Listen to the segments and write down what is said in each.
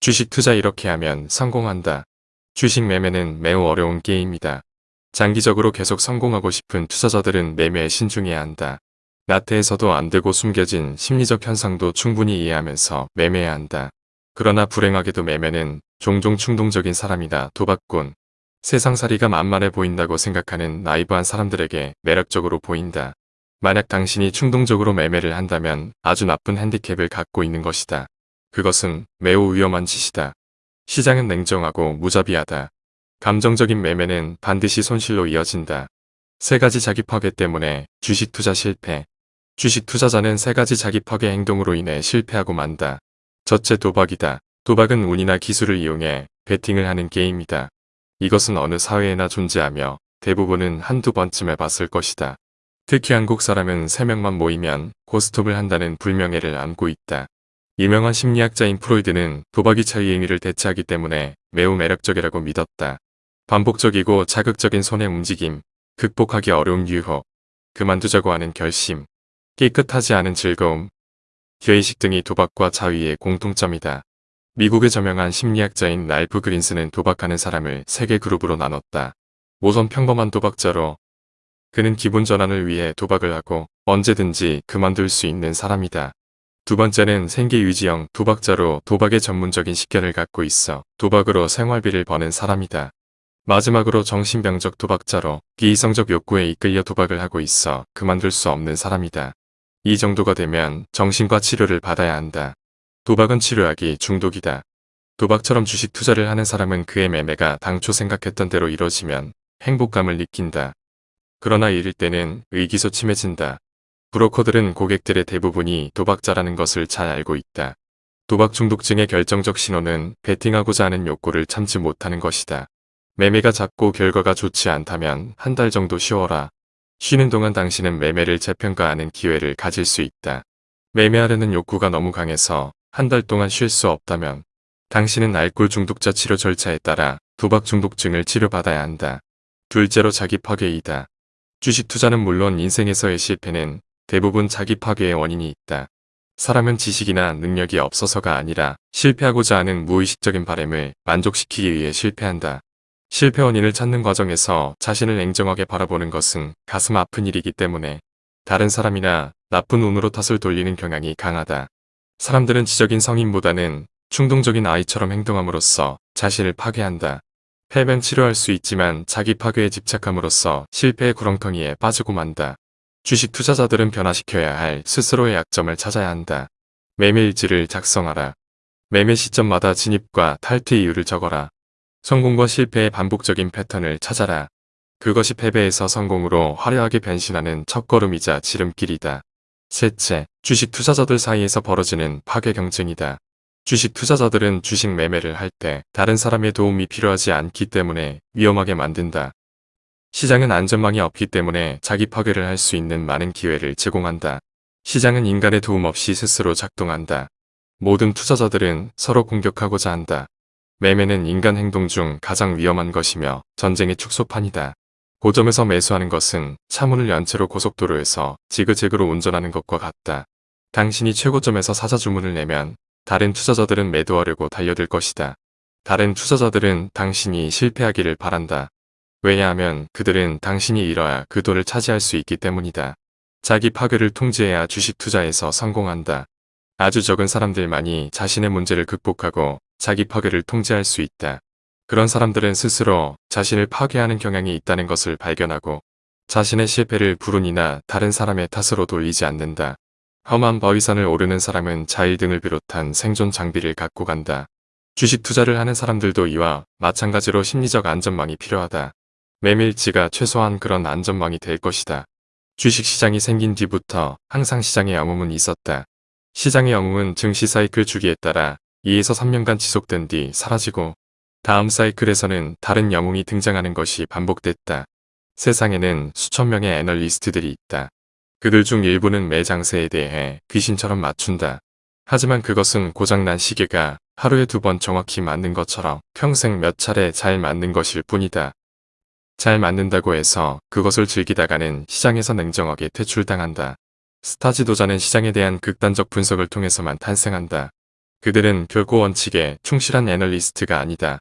주식 투자 이렇게 하면 성공한다. 주식 매매는 매우 어려운 게임이다. 장기적으로 계속 성공하고 싶은 투자자들은 매매에 신중해야 한다. 나태해서도 안되고 숨겨진 심리적 현상도 충분히 이해하면서 매매해야 한다. 그러나 불행하게도 매매는 종종 충동적인 사람이다 도박꾼. 세상살이가 만만해 보인다고 생각하는 나이브한 사람들에게 매력적으로 보인다. 만약 당신이 충동적으로 매매를 한다면 아주 나쁜 핸디캡을 갖고 있는 것이다. 그것은 매우 위험한 짓이다. 시장은 냉정하고 무자비하다. 감정적인 매매는 반드시 손실로 이어진다. 세 가지 자기 파괴 때문에 주식 투자 실패. 주식 투자자는 세 가지 자기 파괴 행동으로 인해 실패하고 만다. 첫째 도박이다. 도박은 운이나 기술을 이용해 베팅을 하는 게임이다. 이것은 어느 사회에나 존재하며 대부분은 한두 번쯤 해봤을 것이다. 특히 한국 사람은 3명만 모이면 고스톱을 한다는 불명예를 안고 있다. 유명한 심리학자인 프로이드는 도박이 자의 행위를 대체하기 때문에 매우 매력적이라고 믿었다. 반복적이고 자극적인 손의 움직임, 극복하기 어려운 유혹, 그만두자고 하는 결심, 깨끗하지 않은 즐거움, 죄의식 등이 도박과 자위의 공통점이다. 미국의 저명한 심리학자인 랄프 그린스는 도박하는 사람을 세 개 그룹으로 나눴다. 우선 평범한 도박자로 그는 기분 전환을 위해 도박을 하고 언제든지 그만둘 수 있는 사람이다. 두 번째는 생계 유지형 도박자로 도박의 전문적인 식견을 갖고 있어 도박으로 생활비를 버는 사람이다. 마지막으로 정신병적 도박자로 비이성적 욕구에 이끌려 도박을 하고 있어 그만둘 수 없는 사람이다. 이 정도가 되면 정신과 치료를 받아야 한다. 도박은 치료하기 중독이다. 도박처럼 주식 투자를 하는 사람은 그의 매매가 당초 생각했던 대로 이뤄지면 행복감을 느낀다. 그러나 이럴 때는 의기소침해진다. 브로커들은 고객들의 대부분이 도박자라는 것을 잘 알고 있다. 도박 중독증의 결정적 신호는 베팅하고자 하는 욕구를 참지 못하는 것이다. 매매가 작고 결과가 좋지 않다면 한 달 정도 쉬어라. 쉬는 동안 당신은 매매를 재평가하는 기회를 가질 수 있다. 매매하려는 욕구가 너무 강해서 한 달 동안 쉴 수 없다면 당신은 알코올 중독자 치료 절차에 따라 도박 중독증을 치료받아야 한다. 둘째로 자기 파괴이다. 주식 투자는 물론 인생에서의 실패는 대부분 자기 파괴의 원인이 있다. 사람은 지식이나 능력이 없어서가 아니라 실패하고자 하는 무의식적인 바램을 만족시키기 위해 실패한다. 실패 원인을 찾는 과정에서 자신을 냉정하게 바라보는 것은 가슴 아픈 일이기 때문에 다른 사람이나 나쁜 운으로 탓을 돌리는 경향이 강하다. 사람들은 지적인 성인보다는 충동적인 아이처럼 행동함으로써 자신을 파괴한다. 패배는 치료할 수 있지만 자기 파괴에 집착함으로써 실패의 구렁텅이에 빠지고 만다. 주식 투자자들은 변화시켜야 할 스스로의 약점을 찾아야 한다. 매매일지를 작성하라. 매매 시점마다 진입과 탈퇴 이유를 적어라. 성공과 실패의 반복적인 패턴을 찾아라. 그것이 패배에서 성공으로 화려하게 변신하는 첫걸음이자 지름길이다. 셋째, 주식 투자자들 사이에서 벌어지는 파괴 경쟁이다. 주식 투자자들은 주식 매매를 할 때 다른 사람의 도움이 필요하지 않기 때문에 위험하게 만든다. 시장은 안전망이 없기 때문에 자기 파괴를 할 수 있는 많은 기회를 제공한다. 시장은 인간의 도움 없이 스스로 작동한다. 모든 투자자들은 서로 공격하고자 한다. 매매는 인간 행동 중 가장 위험한 것이며 전쟁의 축소판이다. 고점에서 매수하는 것은 차문을 연 채로 고속도로에서 지그재그로 운전하는 것과 같다. 당신이 최고점에서 사자 주문을 내면 다른 투자자들은 매도하려고 달려들 것이다. 다른 투자자들은 당신이 실패하기를 바란다. 왜냐하면 그들은 당신이 잃어야 그 돈을 차지할 수 있기 때문이다. 자기 파괴를 통제해야 주식 투자에서 성공한다. 아주 적은 사람들만이 자신의 문제를 극복하고 자기 파괴를 통제할 수 있다. 그런 사람들은 스스로 자신을 파괴하는 경향이 있다는 것을 발견하고 자신의 실패를 불운이나 다른 사람의 탓으로 돌리지 않는다. 험한 바위산을 오르는 사람은 자일 등을 비롯한 생존 장비를 갖고 간다. 주식 투자를 하는 사람들도 이와 마찬가지로 심리적 안전망이 필요하다. 매매일지가 최소한 그런 안전망이 될 것이다. 주식시장이 생긴 뒤부터 항상 시장의 영웅은 있었다. 시장의 영웅은 증시 사이클 주기에 따라 2에서 3년간 지속된 뒤 사라지고 다음 사이클에서는 다른 영웅이 등장하는 것이 반복됐다. 세상에는 수천 명의 애널리스트들이 있다. 그들 중 일부는 매 장세에 대해 귀신처럼 맞춘다. 하지만 그것은 고장난 시계가 하루에 두 번 정확히 맞는 것처럼 평생 몇 차례 잘 맞는 것일 뿐이다. 잘 맞는다고 해서 그것을 즐기다가는 시장에서 냉정하게 퇴출당한다. 스타 지도자는 시장에 대한 극단적 분석을 통해서만 탄생한다. 그들은 결코 원칙에 충실한 애널리스트가 아니다.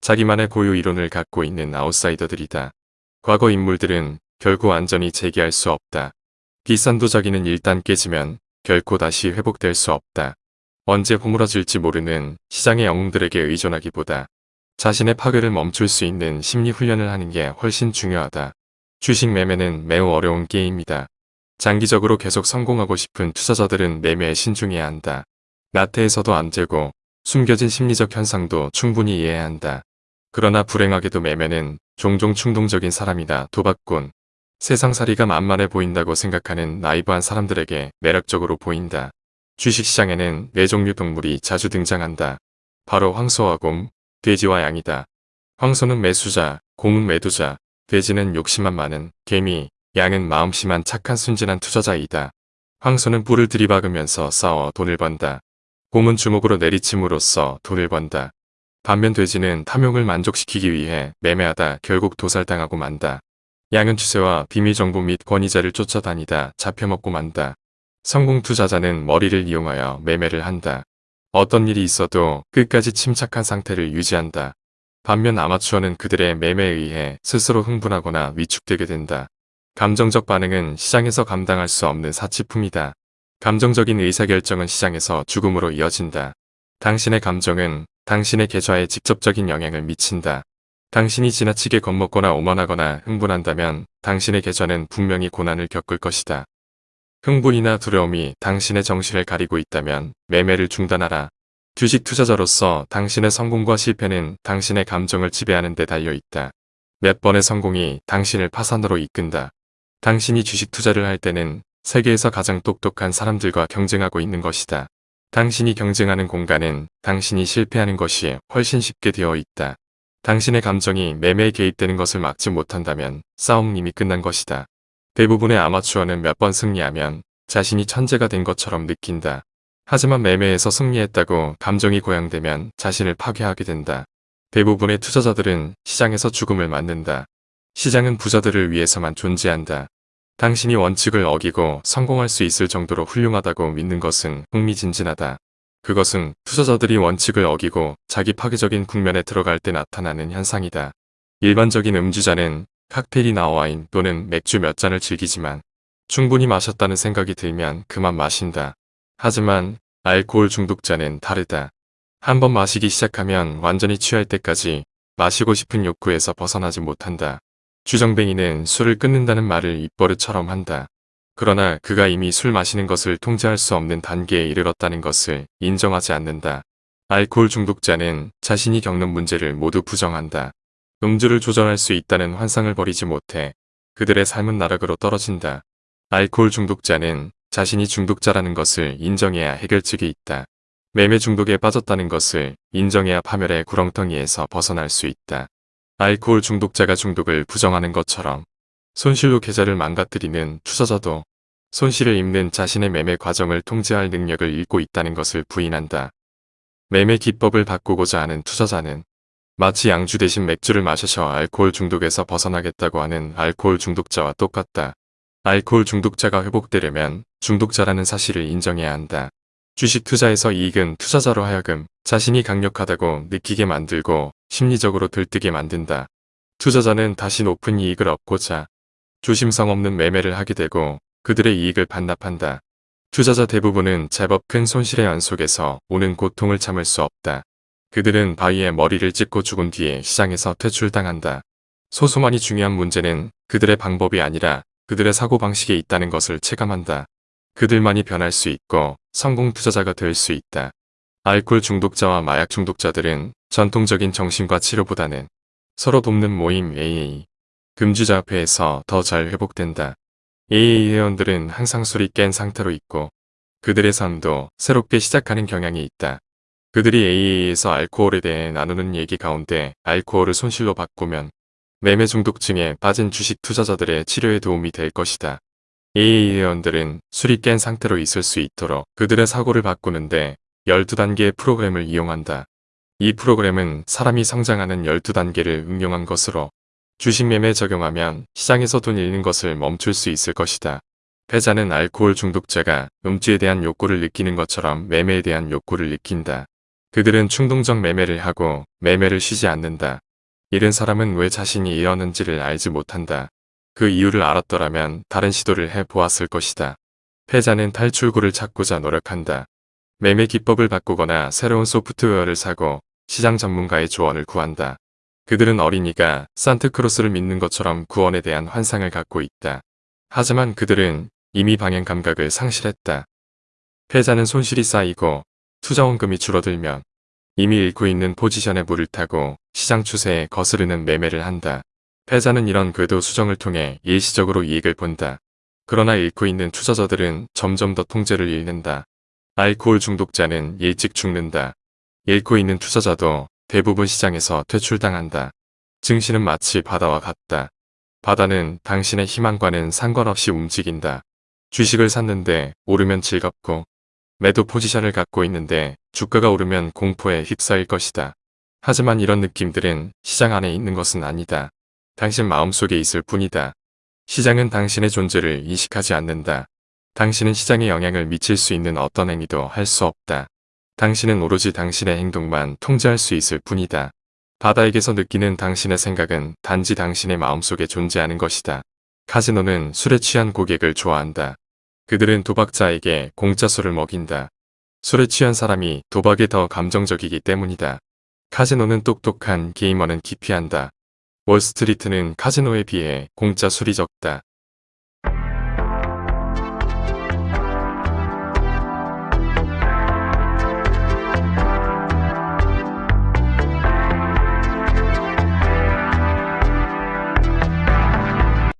자기만의 고유 이론을 갖고 있는 아웃사이더들이다. 과거 인물들은 결코 완전히 재기할 수 없다. 비싼 도자기는 일단 깨지면 결코 다시 회복될 수 없다. 언제 허물어질지 모르는 시장의 영웅들에게 의존하기보다 자신의 파괴를 멈출 수 있는 심리 훈련을 하는 게 훨씬 중요하다. 주식 매매는 매우 어려운 게임이다. 장기적으로 계속 성공하고 싶은 투자자들은 매매에 신중해야 한다. 나태에서도 안 되고 숨겨진 심리적 현상도 충분히 이해해야 한다. 그러나 불행하게도 매매는 종종 충동적인 사람이다. 도박꾼. 세상살이가 만만해 보인다고 생각하는 나이브한 사람들에게 매력적으로 보인다. 주식시장에는 네 종류 동물이 자주 등장한다. 바로 황소와 곰, 돼지와 양이다. 황소는 매수자, 곰은 매도자, 돼지는 욕심만 많은 개미, 양은 마음심한 착한 순진한 투자자이다. 황소는 뿔을 들이박으면서 싸워 돈을 번다. 곰은 주먹으로 내리침으로써 돈을 번다. 반면 돼지는 탐욕을 만족시키기 위해 매매하다 결국 도살당하고 만다. 양은 추세와 비밀정보 및 권위자를 쫓아다니다 잡혀먹고 만다. 성공 투자자는 머리를 이용하여 매매를 한다. 어떤 일이 있어도 끝까지 침착한 상태를 유지한다. 반면 아마추어는 그들의 매매에 의해 스스로 흥분하거나 위축되게 된다. 감정적 반응은 시장에서 감당할 수 없는 사치품이다. 감정적인 의사결정은 시장에서 죽음으로 이어진다. 당신의 감정은 당신의 계좌에 직접적인 영향을 미친다. 당신이 지나치게 겁먹거나 오만하거나 흥분한다면 당신의 계좌는 분명히 고난을 겪을 것이다. 흥분이나 두려움이 당신의 정신을 가리고 있다면 매매를 중단하라. 주식 투자자로서 당신의 성공과 실패는 당신의 감정을 지배하는 데 달려 있다. 몇 번의 성공이 당신을 파산으로 이끈다. 당신이 주식 투자를 할 때는 세계에서 가장 똑똑한 사람들과 경쟁하고 있는 것이다. 당신이 경쟁하는 공간은 당신이 실패하는 것이 훨씬 쉽게 되어 있다. 당신의 감정이 매매에 개입되는 것을 막지 못한다면 싸움 이미 끝난 것이다. 대부분의 아마추어는 몇 번 승리하면 자신이 천재가 된 것처럼 느낀다. 하지만 매매에서 승리했다고 감정이 고양되면 자신을 파괴하게 된다. 대부분의 투자자들은 시장에서 죽음을 맞는다. 시장은 부자들을 위해서만 존재한다. 당신이 원칙을 어기고 성공할 수 있을 정도로 훌륭하다고 믿는 것은 흥미진진하다. 그것은 투자자들이 원칙을 어기고 자기 파괴적인 국면에 들어갈 때 나타나는 현상이다. 일반적인 음주자는 칵테일이나 와인 또는 맥주 몇 잔을 즐기지만 충분히 마셨다는 생각이 들면 그만 마신다. 하지만 알코올 중독자는 다르다. 한번 마시기 시작하면 완전히 취할 때까지 마시고 싶은 욕구에서 벗어나지 못한다. 주정뱅이는 술을 끊는다는 말을 입버릇처럼 한다. 그러나 그가 이미 술 마시는 것을 통제할 수 없는 단계에 이르렀다는 것을 인정하지 않는다. 알코올 중독자는 자신이 겪는 문제를 모두 부정한다. 음주를 조절할 수 있다는 환상을 버리지 못해 그들의 삶은 나락으로 떨어진다. 알코올 중독자는 자신이 중독자라는 것을 인정해야 해결책이 있다. 매매 중독에 빠졌다는 것을 인정해야 파멸의 구렁텅이에서 벗어날 수 있다. 알코올 중독자가 중독을 부정하는 것처럼 손실로 계좌를 망가뜨리는 투자자도 손실을 입는 자신의 매매 과정을 통제할 능력을 잃고 있다는 것을 부인한다. 매매 기법을 바꾸고자 하는 투자자는 마치 양주 대신 맥주를 마셔서 알코올 중독에서 벗어나겠다고 하는 알코올 중독자와 똑같다. 알코올 중독자가 회복되려면 중독자라는 사실을 인정해야 한다. 주식 투자에서 이익은 투자자로 하여금 자신이 강력하다고 느끼게 만들고 심리적으로 들뜨게 만든다. 투자자는 다시 높은 이익을 얻고자 조심성 없는 매매를 하게 되고 그들의 이익을 반납한다. 투자자 대부분은 제법 큰 손실의 연속에서 오는 고통을 참을 수 없다. 그들은 바위에 머리를 찍고 죽은 뒤에 시장에서 퇴출당한다. 소수만이 중요한 문제는 그들의 방법이 아니라 그들의 사고방식에 있다는 것을 체감한다. 그들만이 변할 수 있고 성공 투자자가 될 수 있다. 알코올 중독자와 마약 중독자들은 전통적인 정신과 치료보다는 서로 돕는 모임 AA, 금주자협회에서 더 잘 회복된다. AA 회원들은 항상 술이 깬 상태로 있고 그들의 삶도 새롭게 시작하는 경향이 있다. 그들이 AA에서 알코올에 대해 나누는 얘기 가운데 알코올을 손실로 바꾸면 매매 중독증에 빠진 주식 투자자들의 치료에 도움이 될 것이다. AA 회원들은 술이 깬 상태로 있을 수 있도록 그들의 사고를 바꾸는데 12단계의 프로그램을 이용한다. 이 프로그램은 사람이 성장하는 12단계를 응용한 것으로 주식 매매에 적용하면 시장에서 돈 잃는 것을 멈출 수 있을 것이다. 패자는 알코올 중독자가 음주에 대한 욕구를 느끼는 것처럼 매매에 대한 욕구를 느낀다. 그들은 충동적 매매를 하고 매매를 쉬지 않는다. 이런 사람은 왜 자신이 이러는지를 알지 못한다. 그 이유를 알았더라면 다른 시도를 해 보았을 것이다. 패자는 탈출구를 찾고자 노력한다. 매매 기법을 바꾸거나 새로운 소프트웨어를 사고 시장 전문가의 조언을 구한다. 그들은 어린이가 산트크로스를 믿는 것처럼 구원에 대한 환상을 갖고 있다. 하지만 그들은 이미 방향 감각을 상실했다. 패자는 손실이 쌓이고 투자원금이 줄어들면 이미 잃고 있는 포지션에 물을 타고 시장 추세에 거스르는 매매를 한다. 패자는 이런 궤도 수정을 통해 일시적으로 이익을 본다. 그러나 잃고 있는 투자자들은 점점 더 통제를 잃는다. 알코올 중독자는 일찍 죽는다. 잃고 있는 투자자도 대부분 시장에서 퇴출당한다. 증시는 마치 바다와 같다. 바다는 당신의 희망과는 상관없이 움직인다. 주식을 샀는데 오르면 즐겁고 매도 포지션을 갖고 있는데 주가가 오르면 공포에 휩싸일 것이다. 하지만 이런 느낌들은 시장 안에 있는 것은 아니다. 당신 마음속에 있을 뿐이다. 시장은 당신의 존재를 인식하지 않는다. 당신은 시장에 영향을 미칠 수 있는 어떤 행위도 할 수 없다. 당신은 오로지 당신의 행동만 통제할 수 있을 뿐이다. 바다에게서 느끼는 당신의 생각은 단지 당신의 마음속에 존재하는 것이다. 카지노는 술에 취한 고객을 좋아한다. 그들은 도박자에게 공짜 술을 먹인다. 술에 취한 사람이 도박에 더 감정적이기 때문이다. 카지노는 똑똑한 게이머는 기피한다. 월스트리트는 카지노에 비해 공짜 술이 적다.